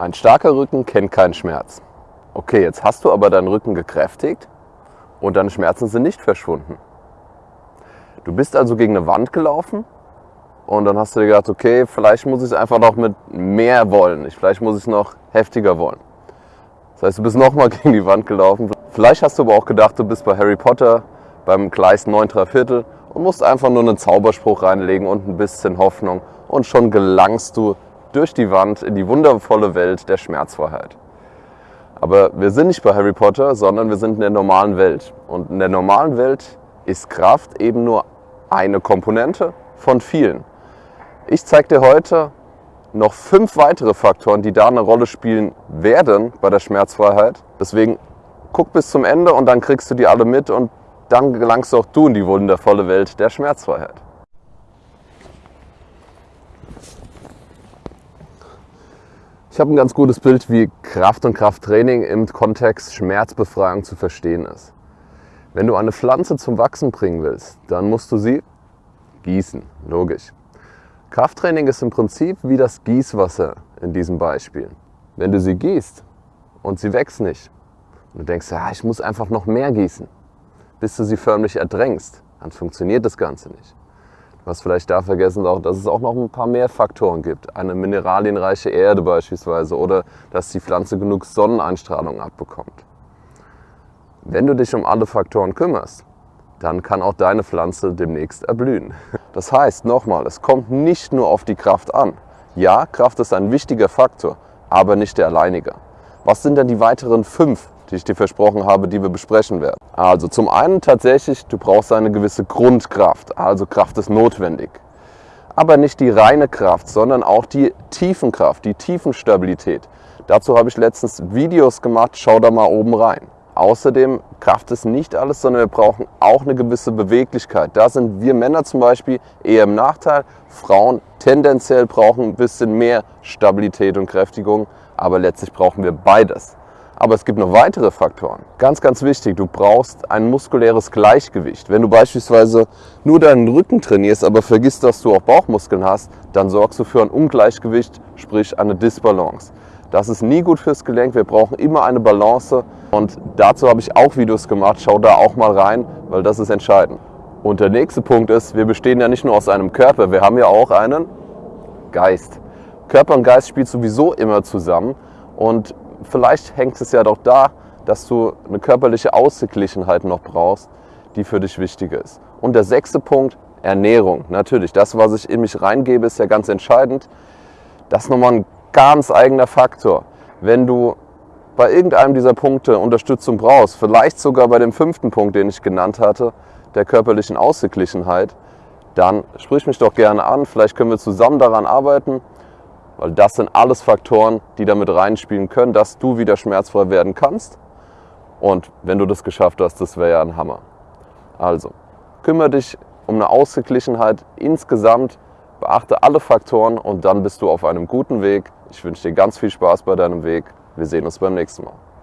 Ein starker Rücken kennt keinen Schmerz. Okay, jetzt hast du aber deinen Rücken gekräftigt und deine Schmerzen sind nicht verschwunden. Du bist also gegen eine Wand gelaufen und dann hast du dir gedacht, okay, vielleicht muss ich es einfach noch mit mehr wollen. Vielleicht muss ich es noch heftiger wollen. Das heißt, du bist nochmal gegen die Wand gelaufen. Vielleicht hast du aber auch gedacht, du bist bei Harry Potter beim Gleis 9 3 Viertel und musst einfach nur einen Zauberspruch reinlegen und ein bisschen Hoffnung und schon gelangst du durch die Wand in die wundervolle Welt der Schmerzfreiheit. Aber wir sind nicht bei Harry Potter, sondern wir sind in der normalen Welt. Und in der normalen Welt ist Kraft eben nur eine Komponente von vielen. Ich zeige dir heute noch fünf weitere Faktoren, die da eine Rolle spielen werden bei der Schmerzfreiheit. Deswegen guck bis zum Ende und dann kriegst du die alle mit und dann gelangst auch du in die wundervolle Welt der Schmerzfreiheit. Ich habe ein ganz gutes Bild, wie Kraft und Krafttraining im Kontext Schmerzbefreiung zu verstehen ist. Wenn du eine Pflanze zum Wachsen bringen willst, dann musst du sie gießen, logisch. Krafttraining ist im Prinzip wie das Gießwasser in diesem Beispiel. Wenn du sie gießt und sie wächst nicht, und du denkst, ja, ich muss einfach noch mehr gießen, bis du sie förmlich erdrängst, dann funktioniert das Ganze nicht. Hast vielleicht da vergessen, dass es auch noch ein paar mehr Faktoren gibt. Eine mineralienreiche Erde beispielsweise oder dass die Pflanze genug Sonneneinstrahlung abbekommt. Wenn du dich um alle Faktoren kümmerst, dann kann auch deine Pflanze demnächst erblühen. Das heißt, nochmal, es kommt nicht nur auf die Kraft an. Ja, Kraft ist ein wichtiger Faktor, aber nicht der alleinige. Was sind denn die weiteren fünf, die ich dir versprochen habe, die wir besprechen werden? Also zum einen tatsächlich, du brauchst eine gewisse Grundkraft, also Kraft ist notwendig. Aber nicht die reine Kraft, sondern auch die Tiefenkraft, die Tiefenstabilität. Dazu habe ich letztens Videos gemacht, schau da mal oben rein. Außerdem, Kraft ist nicht alles, sondern wir brauchen auch eine gewisse Beweglichkeit. Da sind wir Männer zum Beispiel eher im Nachteil. Frauen tendenziell brauchen ein bisschen mehr Stabilität und Kräftigung, aber letztlich brauchen wir beides. Aber es gibt noch weitere Faktoren. Ganz, ganz wichtig, du brauchst ein muskuläres Gleichgewicht. Wenn du beispielsweise nur deinen Rücken trainierst, aber vergisst, dass du auch Bauchmuskeln hast, dann sorgst du für ein Ungleichgewicht, sprich eine Disbalance. Das ist nie gut fürs Gelenk. Wir brauchen immer eine Balance und dazu habe ich auch Videos gemacht. Schau da auch mal rein, weil das ist entscheidend. Und der nächste Punkt ist, wir bestehen ja nicht nur aus einem Körper, wir haben ja auch einen Geist. Körper und Geist spielt sowieso immer zusammen und vielleicht hängt es ja doch da, dass du eine körperliche Ausgeglichenheit noch brauchst, die für dich wichtig ist. Und der sechste Punkt, Ernährung. Natürlich, das, was ich in mich reingebe, ist ja ganz entscheidend. Das ist nochmal ein ganz eigener Faktor. Wenn du bei irgendeinem dieser Punkte Unterstützung brauchst, vielleicht sogar bei dem fünften Punkt, den ich genannt hatte, der körperlichen Ausgeglichenheit, dann sprich mich doch gerne an. Vielleicht können wir zusammen daran arbeiten, weil das sind alles Faktoren, die damit reinspielen können, dass du wieder schmerzfrei werden kannst. Und wenn du das geschafft hast, das wäre ja ein Hammer. Also, kümmere dich um eine Ausgeglichenheit insgesamt, beachte alle Faktoren und dann bist du auf einem guten Weg ich wünsche dir ganz viel Spaß bei deinem Weg. Wir sehen uns beim nächsten Mal.